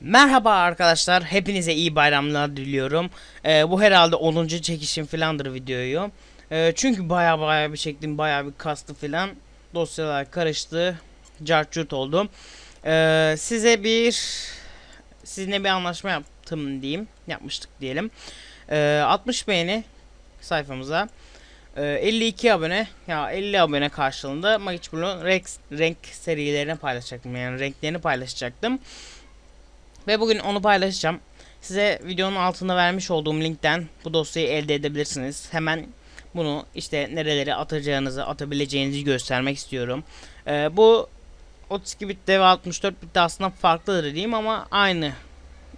Merhaba arkadaşlar, hepinize iyi bayramlar diliyorum. Ee, bu herhalde 10. çekişim filandır videoyu. Ee, çünkü baya baya bir çektim, baya bir kastı filan. Dosyalar karıştı, cartçurt oldu. Ee, size bir, sizinle bir anlaşma yaptım diyeyim, yapmıştık diyelim. Ee, 60 beğeni sayfamıza. Ee, 52 abone ya 50 abone karşılığında Magic Blue'un renk, renk serilerini paylaşacaktım yani renklerini paylaşacaktım. Ve bugün onu paylaşacağım. Size videonun altında vermiş olduğum linkten bu dosyayı elde edebilirsiniz. Hemen bunu işte nerelere atacağınızı, atabileceğinizi göstermek istiyorum. Ee, bu 32 bitte ve 64 bitte aslında farklıdır diyeyim ama aynı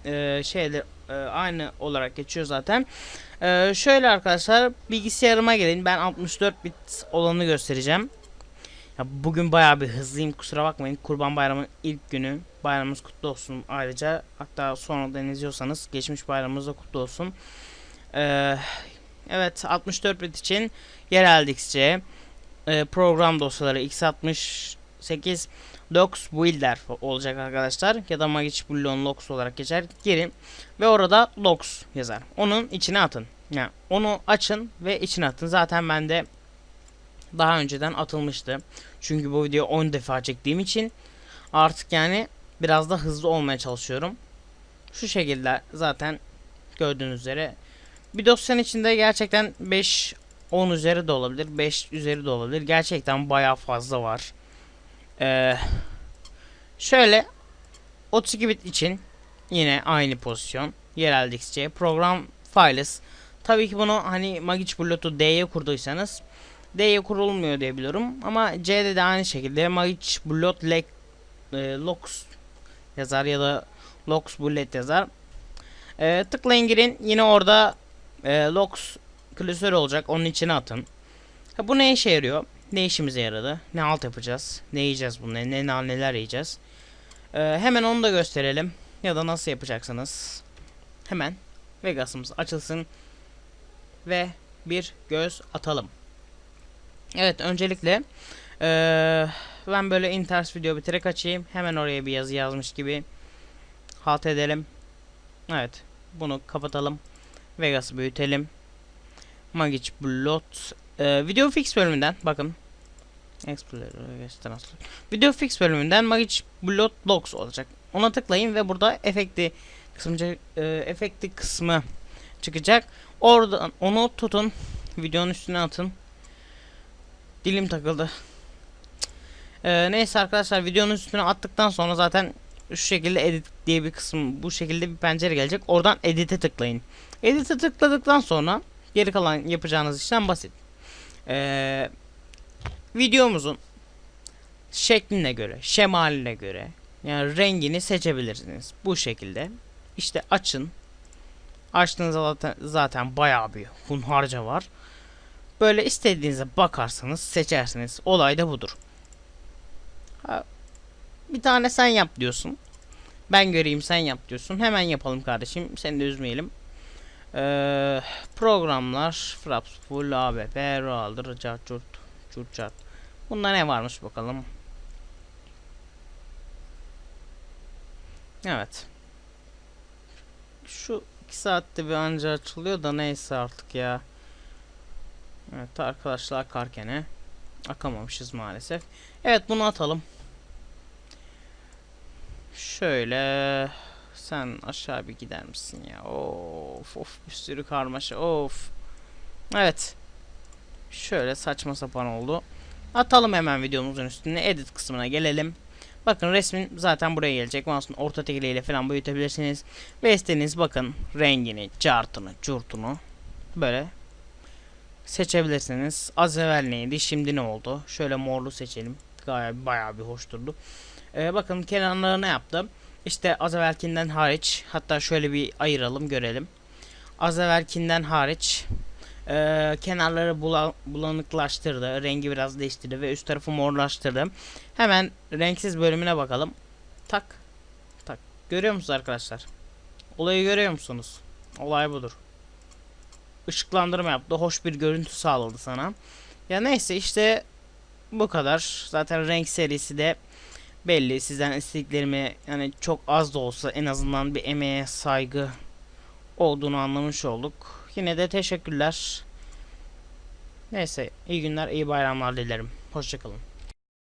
e, şeyler e, aynı olarak geçiyor zaten. Ee, şöyle arkadaşlar bilgisayarıma gelin. Ben 64 bit olanı göstereceğim. Ya bugün bayağı bir hızlıyım kusura bakmayın. Kurban Bayramı'nın ilk günü. Bayramımız kutlu olsun ayrıca. Hatta sonradan izliyorsanız geçmiş bayramımız da kutlu olsun. Ee, evet 64 bit için yerel XC e, program dosyaları x68 docs builder olacak arkadaşlar. Ya da Magic Bullion logs olarak geçer. Girin ve orada logs yazar. Onun içine atın. Yani onu açın ve içine atın. Zaten bende daha önceden atılmıştı. Çünkü bu videoyu 10 defa çektiğim için artık yani biraz da hızlı olmaya çalışıyorum. Şu şekilde zaten gördüğünüz üzere bir dosyanın içinde gerçekten 5 10 üzeri de olabilir, 5 üzeri de olabilir. Gerçekten bayağı fazla var. Ee, şöyle 32 bit için yine aynı pozisyon. Yerel XC program files. Tabii ki bunu hani Magic Bullet'u D'ye kurduysanız D'ye kurulmuyor diye biliyorum. Ama C'de de aynı şekilde Magic Leg e, Locks yazar ya da Locks Bullet yazar. E, tıklayın girin. Yine orada e, Locks klasör olacak. Onun içine atın. Ha, bu ne işe yarıyor? Ne işimize yaradı? Ne alt yapacağız? Ne yiyeceğiz bunları? Ne, ne neler yiyeceğiz? E, hemen onu da gösterelim. Ya da nasıl yapacaksınız? Hemen Vegas'ımız açılsın ve bir göz atalım. Evet öncelikle ee, ben böyle inters video bitirerek açayım. Hemen oraya bir yazı yazmış gibi halt edelim. Evet bunu kapatalım. Vegas'ı büyütelim. Magic Blot ee, Video Fix bölümünden bakın. Video Fix bölümünden Magic Blot Logs olacak. Ona tıklayın ve burada efekti kısmı e, efekti kısmı çıkacak. Oradan onu tutun. Videonun üstüne atın. Dilim takıldı. Ee, neyse arkadaşlar videonun üstüne attıktan sonra zaten şu şekilde edit diye bir kısım bu şekilde bir pencere gelecek. Oradan edit'e tıklayın. Edit'e tıkladıktan sonra geri kalan yapacağınız işlem basit. Ee, videomuzun şekline göre, şemaline göre yani rengini seçebilirsiniz. Bu şekilde. İşte açın. Açtığınızda zaten, zaten bayağı bir hunharca var. Böyle istediğinize bakarsanız seçersiniz. Olay da budur. Bir tane sen yap diyorsun. Ben göreyim sen yap diyorsun. Hemen yapalım kardeşim. Seni de üzmeyelim. Ee, programlar Fraps Full ABP Roaldır Cart Curt Curt Cart Bunda ne varmış bakalım. Evet. Şu 2 saatte bir anca açılıyor da neyse artık ya. Evet arkadaşlar karkene akamamışız maalesef. Evet bunu atalım. Şöyle sen aşağı bir gider misin ya? Of of bir sürü karmaşa of. Evet. Şöyle saçma sapan oldu. Atalım hemen videomuzun üstüne edit kısmına gelelim. Bakın resmin zaten buraya gelecek. Mouse'un orta tekliyle falan büyütebilirsiniz. Ve istediğiniz bakın rengini, cartını, curtunu böyle seçebilirsiniz. Az evvel neydi? Şimdi ne oldu? Şöyle morlu seçelim. Gayet bayağı bir hoş durdu. Ee, bakın kenarlarına yaptım. İşte az evvelkinden hariç hatta şöyle bir ayıralım görelim. Az evvelkinden hariç e, kenarları bula, bulanıklaştırdı. Rengi biraz değiştirdi ve üst tarafı morlaştırdı. Hemen renksiz bölümüne bakalım. Tak. Tak. Görüyor musunuz arkadaşlar? Olayı görüyor musunuz? Olay budur ışıklandırma yaptı. Hoş bir görüntü sağladı sana. Ya neyse işte bu kadar. Zaten renk serisi de belli sizden istediklerimi yani çok az da olsa en azından bir emeğe saygı olduğunu anlamış olduk. Yine de teşekkürler. Neyse iyi günler iyi bayramlar dilerim. Hoşçakalın.